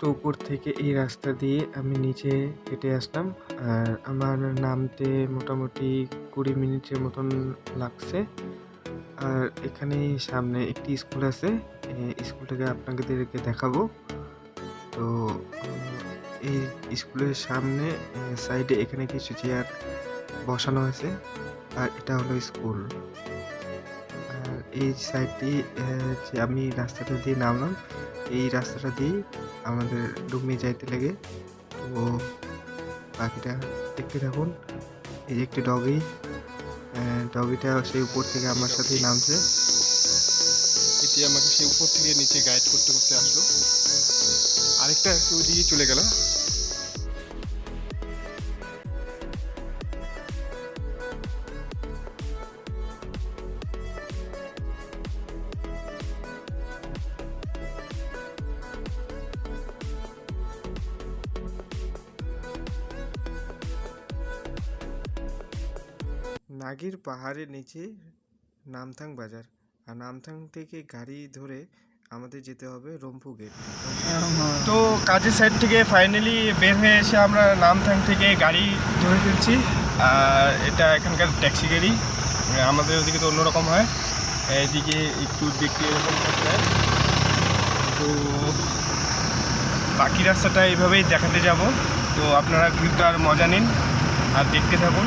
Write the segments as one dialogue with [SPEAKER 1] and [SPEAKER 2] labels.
[SPEAKER 1] তো উপর থেকে এই রাস্তা দিয়ে আমি নিচে হেঁটে আসলাম। আর আমার নামতে মোটামুটি কুড়ি মিনিটের মতন লাগছে। আর এখানে সামনে একটি স্কুল আছে। স্কুলটাকে আপনাদেরকে দেখাবো। তো এই স্কুলের সামনে সাইডে এখানে কিছু চেয়ার বসানো আছে। আর এটা হলো স্কুল। এই সাইডটি যে আমি রাস্তাটা দিয়ে নামলাম। এই রাস্তাটা দিয়ে আমাদের ডুমে যাইতে লাগে। তো পাখিটা দেখতে থাকুন। এই যে একটি ডগি ডগিটা সেই উপর থেকে আমার সাথেই নামছে।
[SPEAKER 2] এটি আমাকে সেই উপর থেকে নিচে গাইড করতে করতে আসলো। আরেকটা একটু ওইদিকে চলে গেল
[SPEAKER 1] নাগির পাহাড়ের নিচে নামথাং বাজার। আর নামথাং থেকে গাড়ি ধরে আমাদের যেতে হবে রম্পু গেট
[SPEAKER 2] তো কাজের সাইড থেকে ফাইনালি বের হয়ে এসে আমরা নামথাং থেকে গাড়ি ধরে ফেলছি। আর এটা এখানকার ট্যাক্সি গাড়ি। আমাদের ওদিকে তো অন্যরকম হয়। এদিকে একটু দেখতে এরকম তো বাকি রাস্তাটা এইভাবেই দেখাতে যাব। তো আপনারা ঘুরতে আর মজা নিন আর দেখতে থাকুন।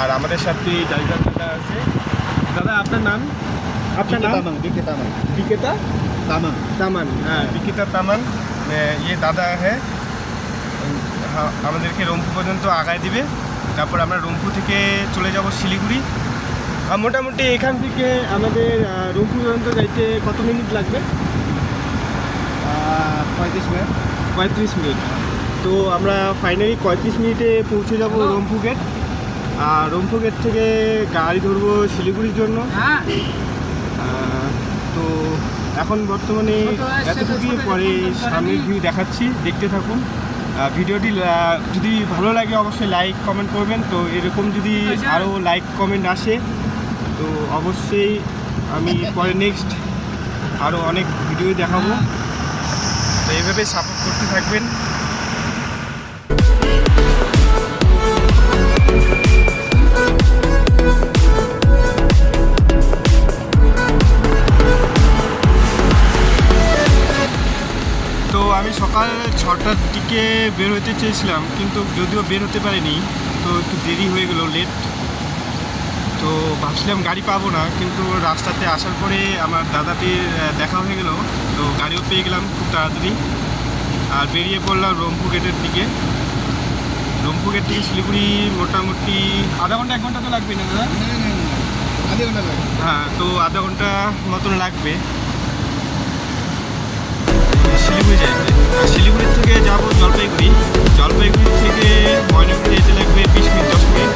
[SPEAKER 2] আর আমাদের সাথে ড্রাইভার দাদা আছে। দাদা আপনার নাম? আপনার নাম? বিকেতা বিকেতা তামান তামান হ্যাঁ বিকেতা তামান ইয়ে দাদা হ্যাঁ আমাদেরকে রংপুর পর্যন্ত আগায় দিবে। তারপর আমরা রংপুর থেকে চলে যাব শিলিগুড়ি। আর মোটামুটি এখান থেকে আমাদের রংপুর পর্যন্ত যাইতে কত মিনিট লাগবে?
[SPEAKER 3] পঁয়ত্রিশ মিনিট।
[SPEAKER 2] পঁয়ত্রিশ মিনিট। তো আমরা ফাইনালি পঁয়ত্রিশ মিনিটে পৌঁছে যাব রংপুর গেট রংপুর গেট থেকে গাড়ি ধরবো শিলিগুড়ির জন্য। তো এখন বর্তমানে এতটুকুই পরে সামনের ভিউ দেখাচ্ছি দেখতে থাকুন। ভিডিওটি যদি ভালো লাগে অবশ্যই লাইক কমেন্ট করবেন। তো এরকম যদি আরও লাইক কমেন্ট আসে তো অবশ্যই আমি পরে নেক্সট আরও অনেক ভিডিও দেখাবো। তো এইভাবে সাপোর্ট করতে থাকবেন। সকাল ছটার দিকে বের হতে চেয়েছিলাম কিন্তু যদিও বের হতে পারিনি তো একটু দেরি হয়ে গেল লেট তো ভাবছিলাম গাড়ি পাবো না কিন্তু রাস্তাতে আসার পরে আমার দাদাটির দেখা হয়ে গেল তো গাড়িও পেয়ে গেলাম খুব তাড়াতাড়ি। আর বেরিয়ে পড়লাম রংপুর গেটের দিকে। রংপুর গেট থেকে শিলিগুড়ি মোটামুটি আধা ঘণ্টা এক ঘণ্টা তো লাগবে না দাদা?
[SPEAKER 3] আধা ঘণ্টা লাগে
[SPEAKER 2] হ্যাঁ তো আধা ঘণ্টা মতন লাগবে। শিলিগুড়ি যাইতে শিলিগুড়ি থেকে যাব জলপাইগুড়ি। জলপাইগুড়ি থেকে ময়নাগুড়ি যেতে লাগবে বিশ মিনিট, দশ মিনিট।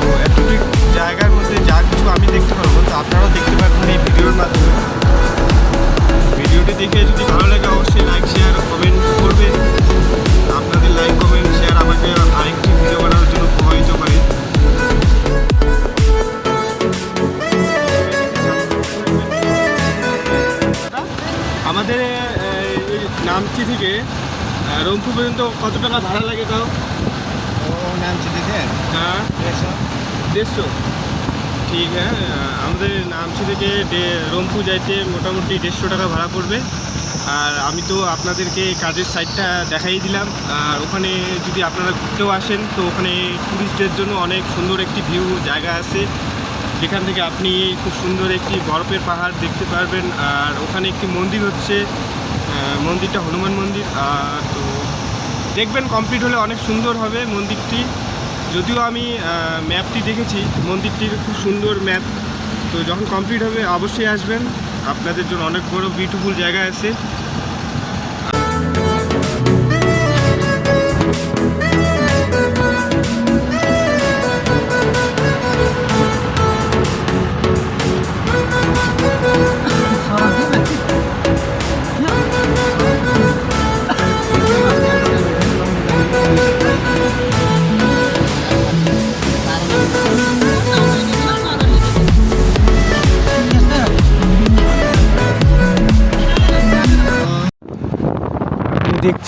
[SPEAKER 2] তো এতটুকু জায়গার মধ্যে যা কিছু আমি দেখতে পারব, তো আপনারাও দেখতে পারবেন রংপুর পর্যন্ত কত টাকা ভাড়া লাগে তাও?
[SPEAKER 3] ও নাম চিঠিতে
[SPEAKER 2] হ্যাঁ।
[SPEAKER 3] দেড়শো।
[SPEAKER 2] দেড়শো? ঠিক হ্যাঁ আমাদের নামচি থেকে রংপুর যাইতে মোটামুটি দেড়শো টাকা ভাড়া পড়বে। আর আমি তো আপনাদেরকে কাজের সাইডটা দেখাই দিলাম। আর ওখানে যদি আপনারা ঘুরতেও আসেন তো ওখানে টুরিস্টদের জন্য অনেক সুন্দর একটি ভিউ জায়গা আছে। যেখান থেকে আপনি খুব সুন্দর একটি বরফের পাহাড় দেখতে পারবেন। আর ওখানে একটি মন্দির হচ্ছে মন্দিরটা হনুমান মন্দির তো দেখবেন কমপ্লিট হলে অনেক সুন্দর হবে মন্দিরটি। যদিও আমি ম্যাপটি দেখেছি, মন্দিরটির খুব সুন্দর ম্যাপ তো যখন কমপ্লিট হবে, অবশ্যই আসবেন। আপনাদের জন্য অনেক বড় বিউটিফুল জায়গা আছে।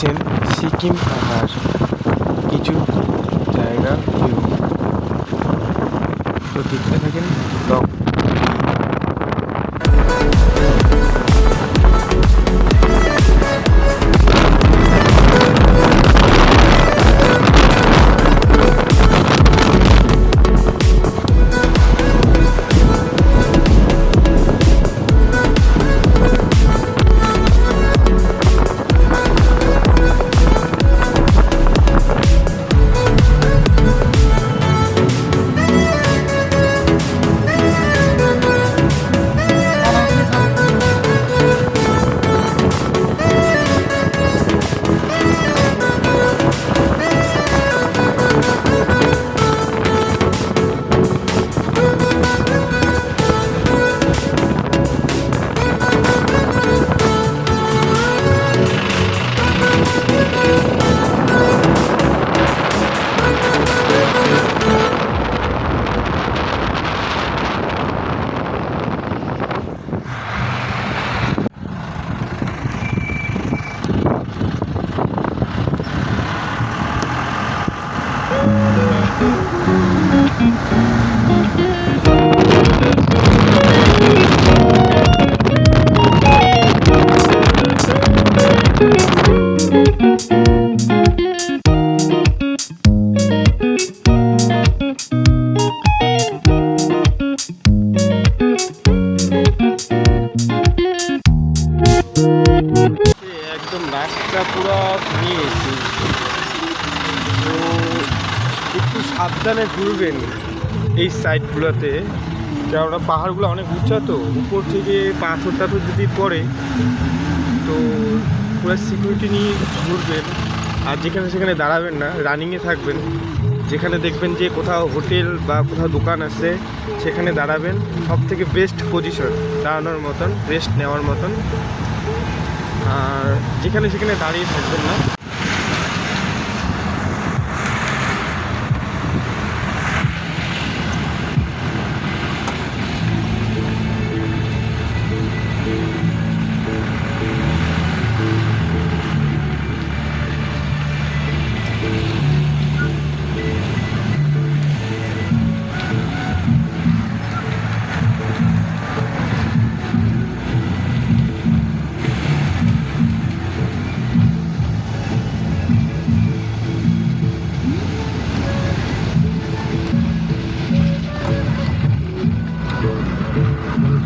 [SPEAKER 1] দেখছেন সিকিম পাহাড় কিছু জায়গা ভিউ। তো দেখতে থাকেন ব্লগ
[SPEAKER 2] ঘুরবেন এই সাইডগুলোতে কেননা পাহাড়গুলো অনেক উঁচা তো, উপর থেকে পাথর টাথর যদি পড়ে, তো পুরো সিকিউরিটি নিয়ে ঘুরবেন। আর যেখানে সেখানে দাঁড়াবেন না রানিংয়ে থাকবেন। যেখানে দেখবেন যে কোথাও হোটেল বা কোথাও দোকান আছে, সেখানে দাঁড়াবেন। সব থেকে বেস্ট পজিশন দাঁড়ানোর মতন রেস্ট নেওয়ার মতন। আর যেখানে সেখানে দাঁড়িয়ে থাকবেন না। আমরা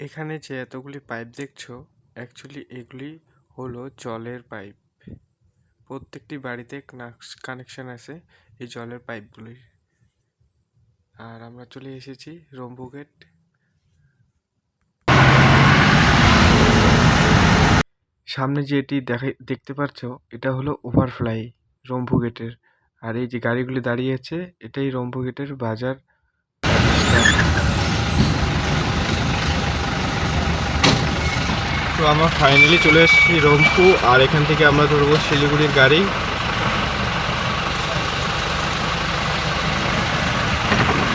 [SPEAKER 1] এখানে যে এতগুলি পাইপ দেখছ অ্যাকচুয়ালি এগুলি হলো জলের পাইপ প্রত্যেকটি বাড়িতে কানেকশন আছে এই জলের পাইপগুলির। আর আমরা চলে এসেছি রম্বু গেট। সামনে যে এটি দেখা, দেখতে পাচ্ছ, এটা হলো ওভারফ্লাই গেটের। আর এই যে গাড়িগুলি দাঁড়িয়ে আছে, এটাই গেটের বাজার।
[SPEAKER 2] তো আমরা ফাইনালি চলে এসেছি রংপু আর এখান থেকে আমরা ধরবো শিলিগুড়ির গাড়ি।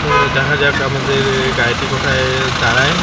[SPEAKER 2] তো দেখা যাক আমাদের গাড়িটি কোথায় দাঁড়ায়।